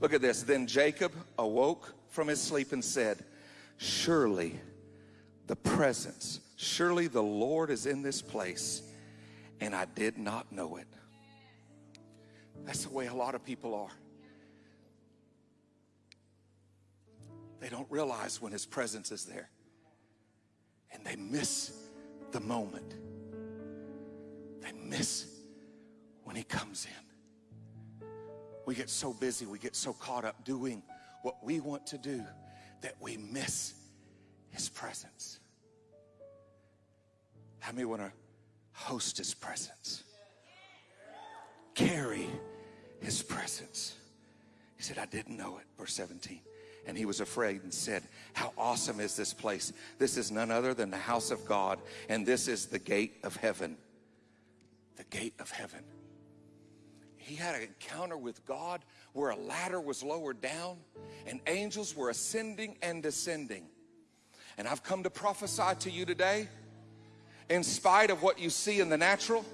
Look at this. Then Jacob awoke from his sleep and said, Surely the presence, surely the Lord is in this place, and I did not know it. That's the way a lot of people are. They don't realize when his presence is there. And they miss the moment. They miss when he comes in. We get so busy, we get so caught up doing what we want to do that we miss his presence. How many want to host his presence? Carry his presence. He said, I didn't know it. Verse 17. And he was afraid and said, How awesome is this place? This is none other than the house of God, and this is the gate of heaven. The gate of heaven. He had an encounter with God where a ladder was lowered down and angels were ascending and descending. And I've come to prophesy to you today, in spite of what you see in the natural,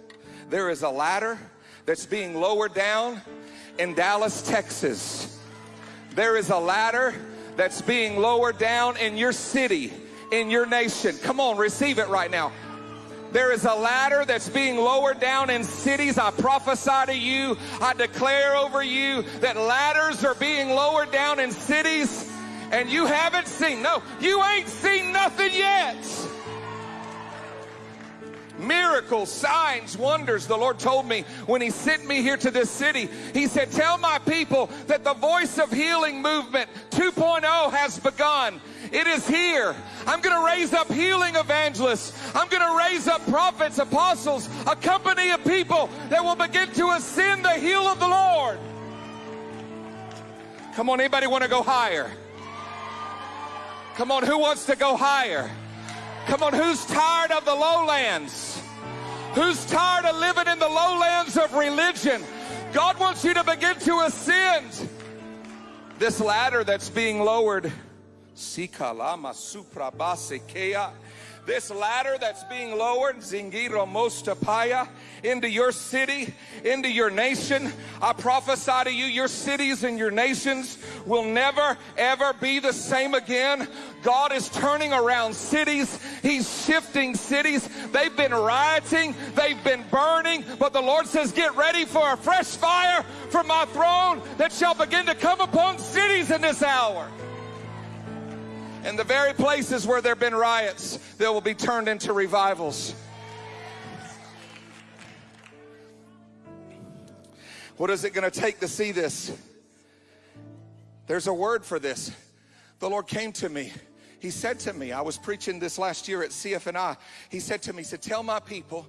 there is a ladder that's being lowered down in Dallas, Texas. There is a ladder that's being lowered down in your city, in your nation. Come on, receive it right now. There is a ladder that's being lowered down in cities. I prophesy to you, I declare over you that ladders are being lowered down in cities and you haven't seen. No, you ain't seen nothing yet miracles, signs, wonders. The Lord told me when He sent me here to this city, He said, Tell my people that the voice of healing movement 2.0 has begun. It is here. I'm going to raise up healing evangelists. I'm going to raise up prophets, apostles, a company of people that will begin to ascend the hill of the Lord. Come on, anybody want to go higher? Come on, who wants to go higher? Come on, who's tired of the lowlands? Who's tired of living in the lowlands of religion? God wants you to begin to ascend. This ladder that's being lowered. This ladder that's being lowered, Zingiro Mostapaya, into your city, into your nation. I prophesy to you, your cities and your nations will never, ever be the same again. God is turning around cities. He's shifting cities. They've been rioting. They've been burning. But the Lord says, get ready for a fresh fire from my throne that shall begin to come upon cities in this hour. And the very places where there have been riots, they will be turned into revivals. What is it going to take to see this? There's a word for this. The Lord came to me. He said to me, I was preaching this last year at CFNI. He said to me, He said, Tell my people,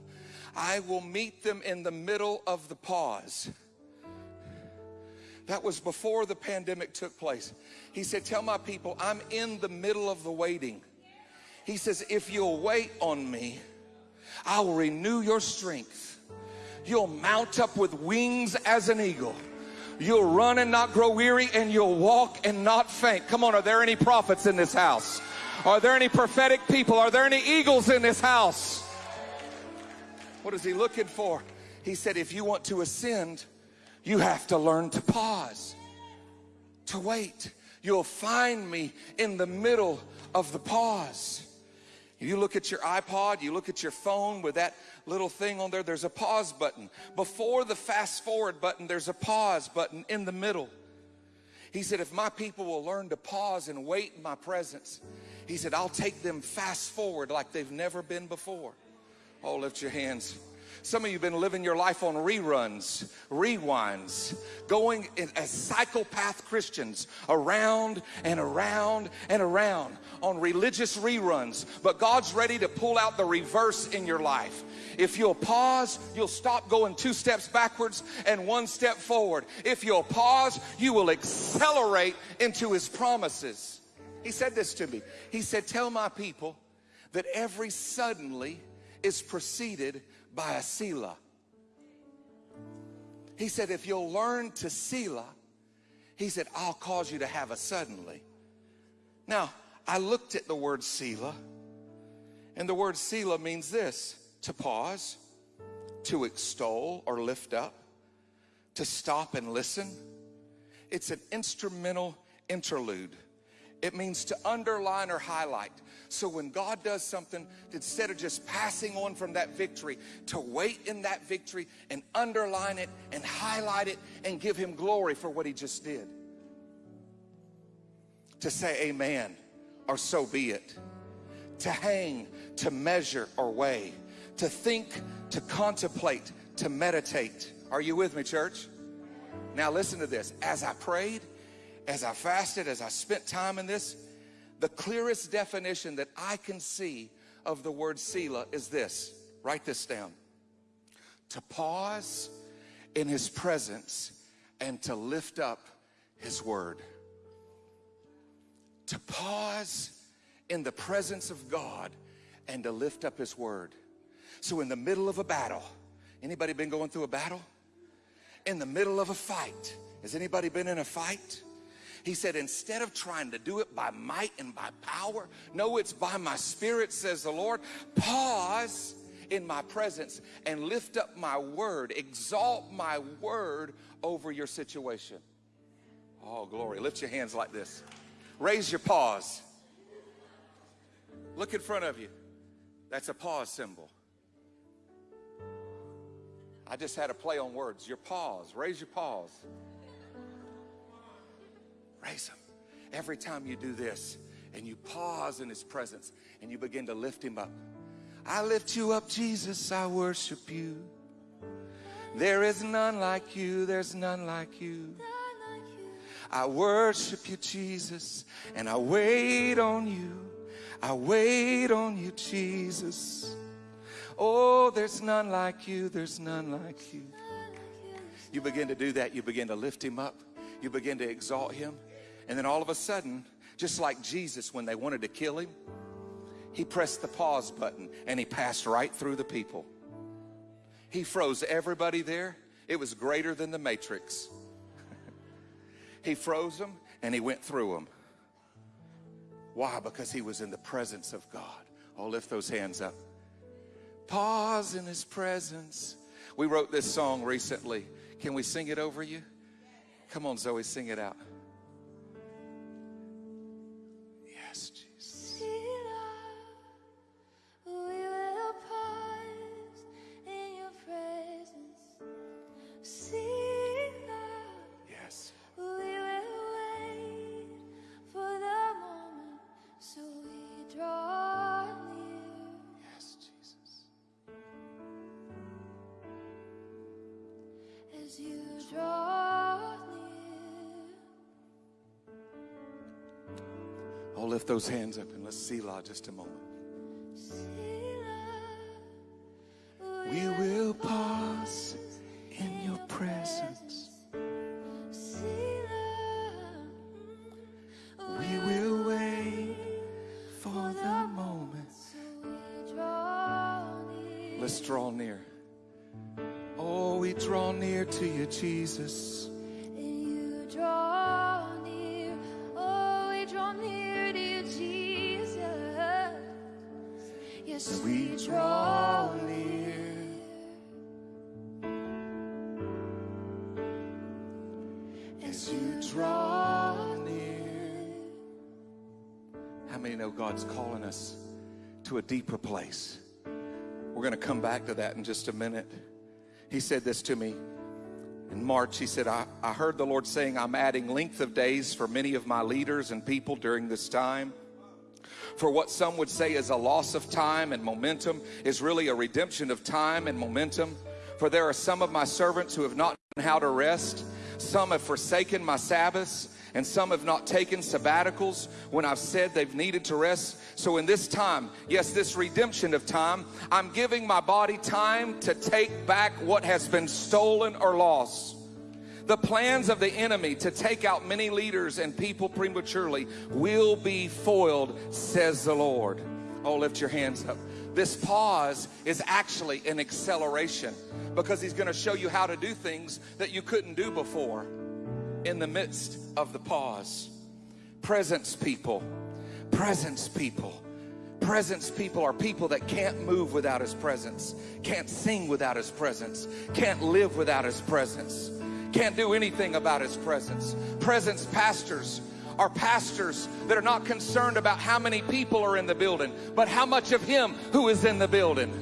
I will meet them in the middle of the pause. That was before the pandemic took place. He said, Tell my people, I'm in the middle of the waiting. He says, If you'll wait on me, I will renew your strength. You'll mount up with wings as an eagle. You'll run and not grow weary, and you'll walk and not faint. Come on, are there any prophets in this house? Are there any prophetic people? Are there any eagles in this house? What is he looking for? He said, if you want to ascend, you have to learn to pause, to wait. You'll find me in the middle of the pause. You look at your iPod, you look at your phone with that little thing on there, there's a pause button. Before the fast forward button, there's a pause button in the middle. He said, if my people will learn to pause and wait in my presence, he said, I'll take them fast forward like they've never been before. Oh, lift your hands. Some of you have been living your life on reruns, rewinds, going as psychopath Christians around and around and around on religious reruns. But God's ready to pull out the reverse in your life. If you'll pause, you'll stop going two steps backwards and one step forward. If you'll pause, you will accelerate into his promises. He said this to me. He said, Tell my people that every suddenly is preceded by a Selah. He said, if you'll learn to Selah, he said, I'll cause you to have a suddenly. Now, I looked at the word Selah, and the word Selah means this to pause, to extol or lift up, to stop and listen. It's an instrumental interlude. It means to underline or highlight. So when God does something, instead of just passing on from that victory, to wait in that victory and underline it and highlight it and give Him glory for what He just did. To say amen or so be it. To hang, to measure or weigh. To think, to contemplate, to meditate. Are you with me, church? Now listen to this. As I prayed, as I fasted, as I spent time in this, the clearest definition that I can see of the word Selah is this. Write this down. To pause in his presence and to lift up his word. To pause in the presence of God and to lift up his word. So in the middle of a battle, anybody been going through a battle? In the middle of a fight, has anybody been in a fight? He said, instead of trying to do it by might and by power, no, it's by my spirit, says the Lord. Pause in my presence and lift up my word, exalt my word over your situation. Oh, glory. Lift your hands like this. Raise your paws. Look in front of you. That's a pause symbol. I just had a play on words. Your paws. Raise your paws. Him. Every time you do this and you pause in his presence and you begin to lift him up. I lift you up, Jesus, I worship you. There is none like you, there's none like you. I worship you, Jesus, and I wait on you. I wait on you, Jesus. Oh, there's none like you, there's none like you. You begin to do that, you begin to lift him up, you begin to exalt him. And then all of a sudden, just like Jesus when they wanted to kill him, he pressed the pause button and he passed right through the people. He froze everybody there. It was greater than the Matrix. he froze them and he went through them. Why? Because he was in the presence of God. Oh, lift those hands up. Pause in his presence. We wrote this song recently. Can we sing it over you? Come on, Zoe, sing it out. Oh, lift those hands up and let's Selah just a moment. We will pause in your presence. We will wait for the moment. Let's draw near. Oh, we draw near to you, Jesus. We draw near. As you draw near. How many know God's calling us to a deeper place? We're going to come back to that in just a minute. He said this to me in March. He said, I, I heard the Lord saying, I'm adding length of days for many of my leaders and people during this time for what some would say is a loss of time and momentum is really a redemption of time and momentum. For there are some of my servants who have not known how to rest. Some have forsaken my Sabbaths and some have not taken sabbaticals when I've said they've needed to rest. So in this time, yes, this redemption of time, I'm giving my body time to take back what has been stolen or lost. The plans of the enemy to take out many leaders and people prematurely will be foiled, says the Lord. Oh, lift your hands up. This pause is actually an acceleration because he's going to show you how to do things that you couldn't do before in the midst of the pause. Presence people, presence people. Presence people are people that can't move without his presence, can't sing without his presence, can't live without his presence. Can't do anything about his presence. Presence pastors are pastors that are not concerned about how many people are in the building, but how much of him who is in the building.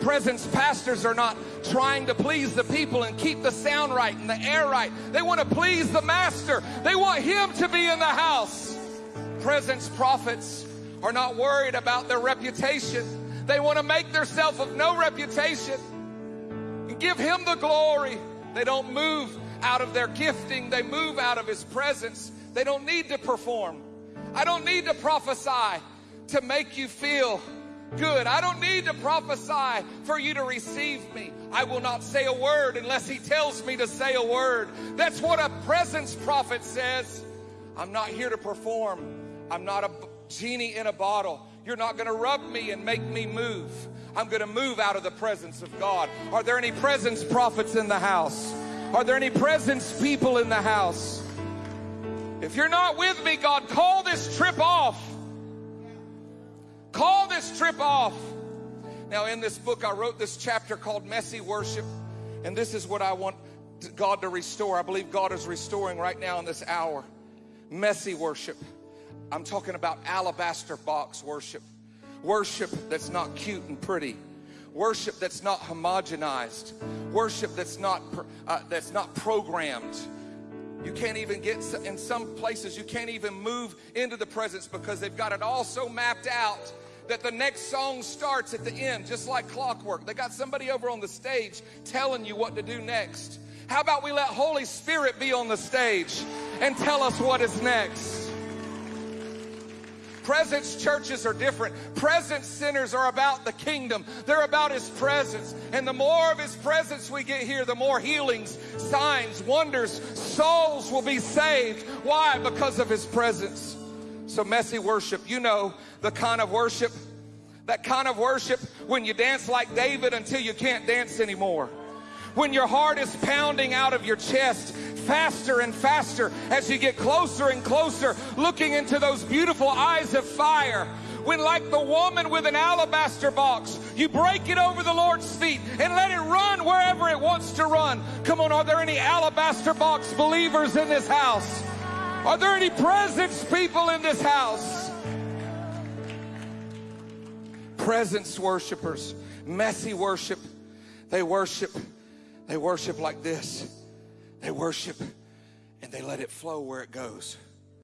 Presence pastors are not trying to please the people and keep the sound right and the air right. They want to please the master. They want him to be in the house. Presence prophets are not worried about their reputation. They want to make themselves of no reputation and give him the glory. They don't move out of their gifting. They move out of his presence. They don't need to perform. I don't need to prophesy to make you feel good. I don't need to prophesy for you to receive me. I will not say a word unless he tells me to say a word. That's what a presence prophet says. I'm not here to perform. I'm not a genie in a bottle. You're not going to rub me and make me move. I'm going to move out of the presence of God. Are there any presence prophets in the house? Are there any presence people in the house? If you're not with me, God, call this trip off. Call this trip off. Now, in this book, I wrote this chapter called Messy Worship, and this is what I want God to restore. I believe God is restoring right now in this hour. Messy worship. I'm talking about alabaster box worship. Worship that's not cute and pretty. Worship that's not homogenized. Worship that's not uh, that's not programmed. You can't even get in some places you can't even move into the presence because they've got it all so mapped out that the next song starts at the end, just like clockwork. They got somebody over on the stage telling you what to do next. How about we let Holy Spirit be on the stage and tell us what is next? Presence churches are different. Presence centers are about the kingdom. They're about his presence. And the more of his presence we get here, the more healings, signs, wonders, souls will be saved. Why? Because of his presence. So messy worship, you know the kind of worship, that kind of worship when you dance like David until you can't dance anymore. When your heart is pounding out of your chest faster and faster as you get closer and closer, looking into those beautiful eyes of fire when like the woman with an alabaster box, you break it over the Lord's feet and let it run wherever it wants to run. Come on, are there any alabaster box believers in this house? Are there any presence people in this house? Presence worshipers, messy worship. They worship, they worship like this. They worship and they let it flow where it goes.